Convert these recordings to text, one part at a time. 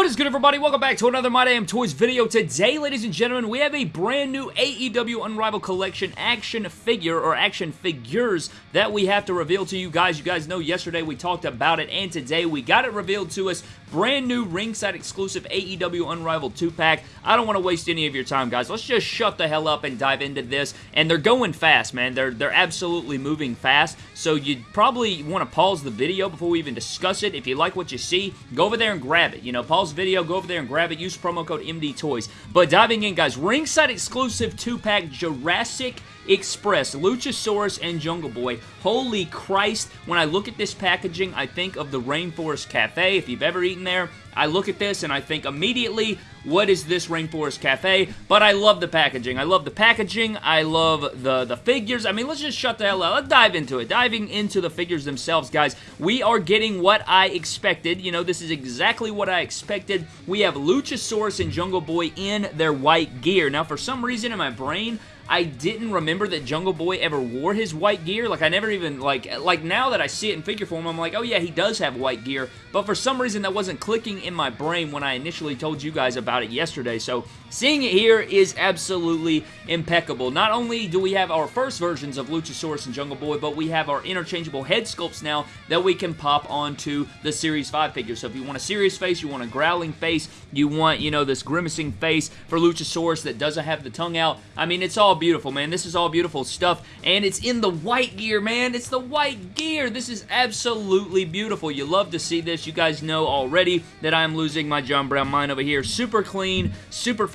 What is good everybody? Welcome back to another My Damn Toys video. Today, ladies and gentlemen, we have a brand new AEW Unrivaled Collection action figure or action figures that we have to reveal to you guys. You guys know yesterday we talked about it and today we got it revealed to us. Brand new ringside exclusive AEW Unrivaled 2-pack. I don't want to waste any of your time, guys. Let's just shut the hell up and dive into this. And they're going fast, man. They're, they're absolutely moving fast. So you'd probably want to pause the video before we even discuss it. If you like what you see, go over there and grab it. You know, pause video, go over there and grab it. Use promo code MD Toys. But diving in, guys, ringside exclusive 2-pack Jurassic Express, Luchasaurus, and Jungle Boy. Holy Christ, when I look at this packaging, I think of the Rainforest Cafe. If you've ever eaten there, I look at this and I think immediately, what is this Rainforest Cafe? But I love the packaging. I love the packaging. I love the, the figures. I mean, let's just shut the hell up. Let's dive into it. Diving into the figures themselves, guys. We are getting what I expected. You know, this is exactly what I expected. We have Luchasaurus and Jungle Boy in their white gear. Now, for some reason in my brain, I didn't remember that Jungle Boy ever wore his white gear. Like, I never even, like, like now that I see it in figure form, I'm like, oh yeah, he does have white gear. But for some reason, that wasn't clicking in my brain when I initially told you guys about it yesterday. So, seeing it here is absolutely impeccable. Not only do we have our first versions of Luchasaurus and Jungle Boy, but we have our interchangeable head sculpts now that we can pop onto the Series 5 figure. So if you want a serious face, you want a growling face, you want, you know, this grimacing face for Luchasaurus that doesn't have the tongue out, I mean, it's all beautiful, man. This is all beautiful stuff, and it's in the white gear, man. It's the white gear. This is absolutely beautiful. You love to see this. You guys know already that I'm losing my John Brown mind over here. Super clean, super.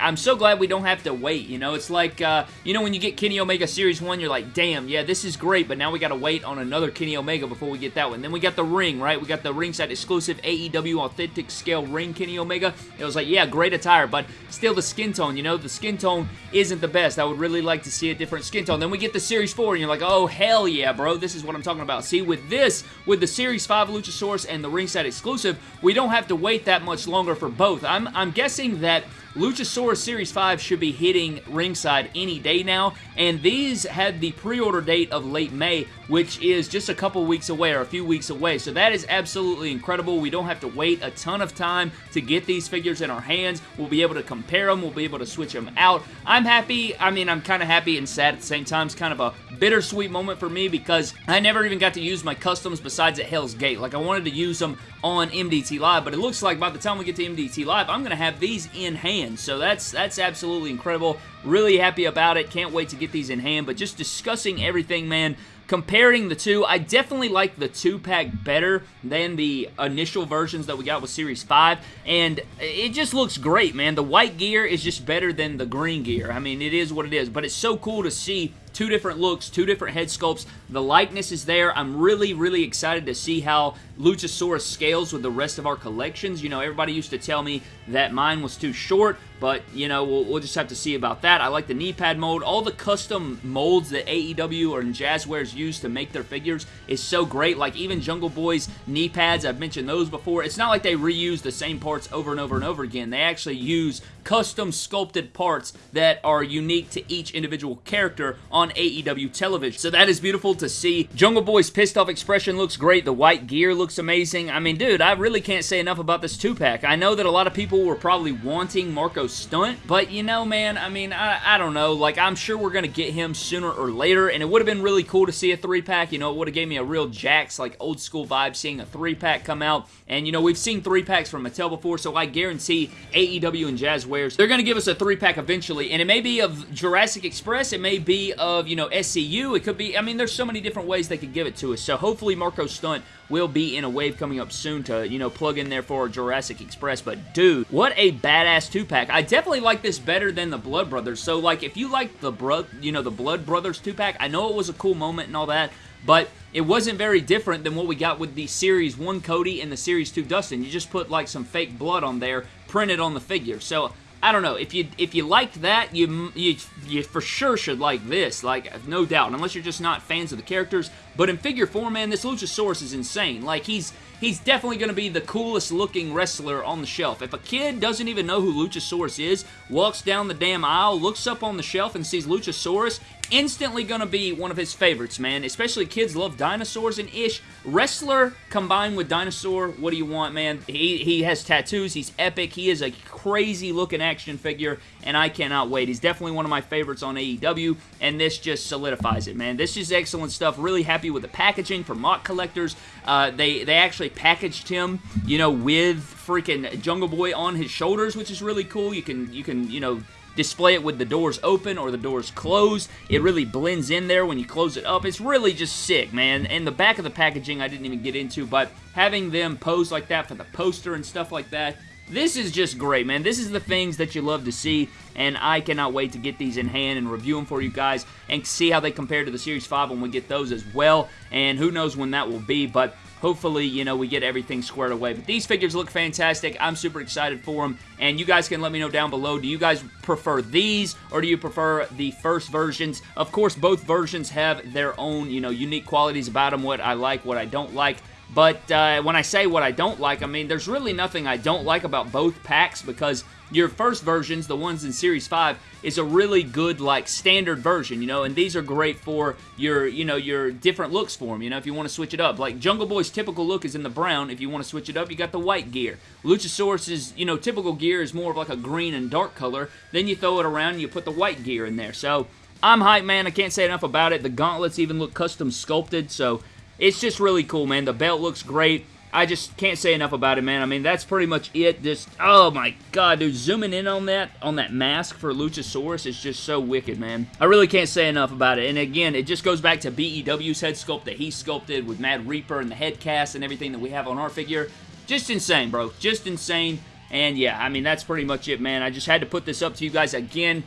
I'm so glad we don't have to wait, you know? It's like, uh, you know, when you get Kenny Omega Series 1, you're like, damn, yeah, this is great, but now we gotta wait on another Kenny Omega before we get that one. Then we got the ring, right? We got the ringside exclusive AEW Authentic Scale Ring Kenny Omega. It was like, yeah, great attire, but still the skin tone, you know? The skin tone isn't the best. I would really like to see a different skin tone. Then we get the Series 4, and you're like, oh, hell yeah, bro. This is what I'm talking about. See, with this, with the Series 5 Luchasaurus and the ringside exclusive, we don't have to wait that much longer for both. I'm, I'm guessing that Luchasaurus Series 5 should be hitting ringside any day now, and these had the pre-order date of late May, which is just a couple weeks away or a few weeks away, so that is absolutely incredible. We don't have to wait a ton of time to get these figures in our hands. We'll be able to compare them. We'll be able to switch them out. I'm happy. I mean, I'm kind of happy and sad at the same time. It's kind of a bittersweet moment for me because I never even got to use my customs besides at Hell's Gate. Like, I wanted to use them on MDT Live, but it looks like by the time we get to MDT Live, I'm going to have these in hand, so that's, that's absolutely incredible. Really happy about it. Can't wait to get these in hand, but just discussing everything, man, comparing the two, I definitely like the 2-pack better than the initial versions that we got with Series 5, and it just looks great, man. The white gear is just better than the green gear. I mean, it is what it is, but it's so cool to see two different looks, two different head sculpts. The likeness is there. I'm really, really excited to see how Luchasaurus scales with the rest of our collections. You know, everybody used to tell me that mine was too short, but, you know, we'll, we'll just have to see about that. I like the knee pad mold. All the custom molds that AEW or Jazwares use to make their figures is so great. Like, even Jungle Boy's knee pads, I've mentioned those before. It's not like they reuse the same parts over and over and over again. They actually use custom sculpted parts that are unique to each individual character on AEW television. So that is beautiful to see. Jungle Boy's pissed off expression looks great. The white gear looks amazing. I mean, dude, I really can't say enough about this 2-pack. I know that a lot of people were probably wanting Marko Stunt, but you know, man, I mean, I, I don't know. Like, I'm sure we're going to get him sooner or later, and it would have been really cool to see a 3-pack. You know, it would have gave me a real Jakks, like, old school vibe seeing a 3-pack come out. And, you know, we've seen 3-packs from Mattel before, so I guarantee AEW and Jazwares, they're going to give us a 3-pack eventually, and it may be of Jurassic Express, it may be of, you know, SCU, it could be, I mean, there's so many different ways they could give it to us, so hopefully Marko Stunt will be in a wave coming up soon to, you know, plug in there for Jurassic Express. But, dude, what a badass two-pack. I definitely like this better than the Blood Brothers. So, like, if you like the, bro you know, the Blood Brothers two-pack, I know it was a cool moment and all that, but it wasn't very different than what we got with the Series 1 Cody and the Series 2 Dustin. You just put, like, some fake blood on there, printed on the figure. So, I don't know. If you if you liked that, you, you you for sure should like this. Like, no doubt. Unless you're just not fans of the characters. But in figure form, man, this Luchasaurus is insane. Like, he's he's definitely going to be the coolest looking wrestler on the shelf. If a kid doesn't even know who Luchasaurus is, walks down the damn aisle, looks up on the shelf and sees Luchasaurus, instantly going to be one of his favorites, man. Especially kids love dinosaurs and ish. Wrestler combined with dinosaur, what do you want, man? He, he has tattoos. He's epic. He is a crazy looking action figure, and I cannot wait. He's definitely one of my favorites on AEW, and this just solidifies it, man. This is excellent stuff. Really happy with the packaging for MOC collectors. Uh, they, they actually packaged him, you know, with freaking Jungle Boy on his shoulders, which is really cool. You can, you can, you know, display it with the doors open or the doors closed. It really blends in there when you close it up. It's really just sick, man. And the back of the packaging I didn't even get into, but having them pose like that for the poster and stuff like that, this is just great, man. This is the things that you love to see, and I cannot wait to get these in hand and review them for you guys and see how they compare to the Series 5 when we get those as well, and who knows when that will be, but hopefully, you know, we get everything squared away. But these figures look fantastic. I'm super excited for them. And you guys can let me know down below, do you guys prefer these or do you prefer the first versions? Of course, both versions have their own, you know, unique qualities about them, what I like, what I don't like. But uh, when I say what I don't like, I mean, there's really nothing I don't like about both packs because your first versions, the ones in Series 5, is a really good, like, standard version, you know, and these are great for your, you know, your different looks for them, you know, if you want to switch it up. Like, Jungle Boy's typical look is in the brown. If you want to switch it up, you got the white gear. Luchasaurus's, you know, typical gear is more of like a green and dark color. Then you throw it around and you put the white gear in there. So, I'm hyped, man. I can't say enough about it. The gauntlets even look custom sculpted, so it's just really cool, man. The belt looks great. I just can't say enough about it, man. I mean, that's pretty much it. Just, oh my god, dude, zooming in on that, on that mask for Luchasaurus is just so wicked, man. I really can't say enough about it. And again, it just goes back to BEW's head sculpt that he sculpted with Mad Reaper and the head cast and everything that we have on our figure. Just insane, bro. Just insane. And yeah, I mean, that's pretty much it, man. I just had to put this up to you guys again.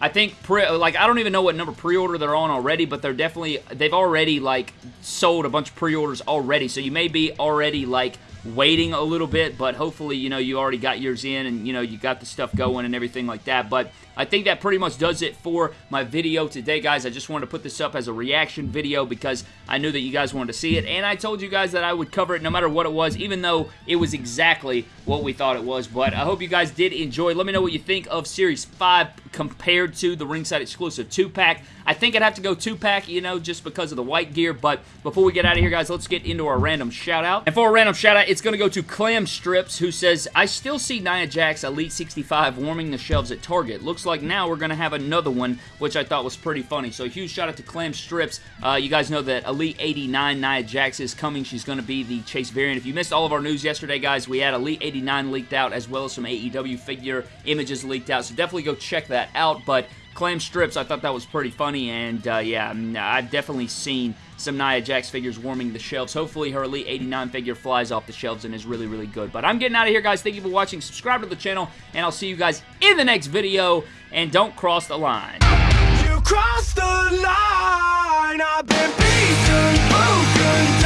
I think, pre, like, I don't even know what number pre-order they're on already, but they're definitely, they've already, like, sold a bunch of pre-orders already, so you may be already, like, waiting a little bit, but hopefully, you know, you already got yours in and, you know, you got the stuff going and everything like that. But I think that pretty much does it for my video today, guys. I just wanted to put this up as a reaction video because I knew that you guys wanted to see it, and I told you guys that I would cover it no matter what it was, even though it was exactly what we thought it was. But I hope you guys did enjoy. Let me know what you think of Series 5 compared to the ringside exclusive 2-pack. I think I'd have to go 2-pack, you know, just because of the white gear. But before we get out of here, guys, let's get into our random shout-out. And for a random shout-out, it's going to go to Clam Strips, who says, I still see Nia Jax Elite 65 warming the shelves at Target. Looks like now we're going to have another one, which I thought was pretty funny. So huge shout-out to Clam Strips. Uh, you guys know that Elite 89 Nia Jax is coming. She's going to be the Chase variant. If you missed all of our news yesterday, guys, we had Elite 89 leaked out, as well as some AEW figure images leaked out. So definitely go check that out. But Clam Strips, I thought that was pretty funny, and uh, yeah, I've definitely seen some Nia Jax figures warming the shelves. Hopefully her Elite 89 figure flies off the shelves and is really, really good. But I'm getting out of here, guys. Thank you for watching. Subscribe to the channel, and I'll see you guys in the next video, and don't cross the line. You crossed the line, I've been beaten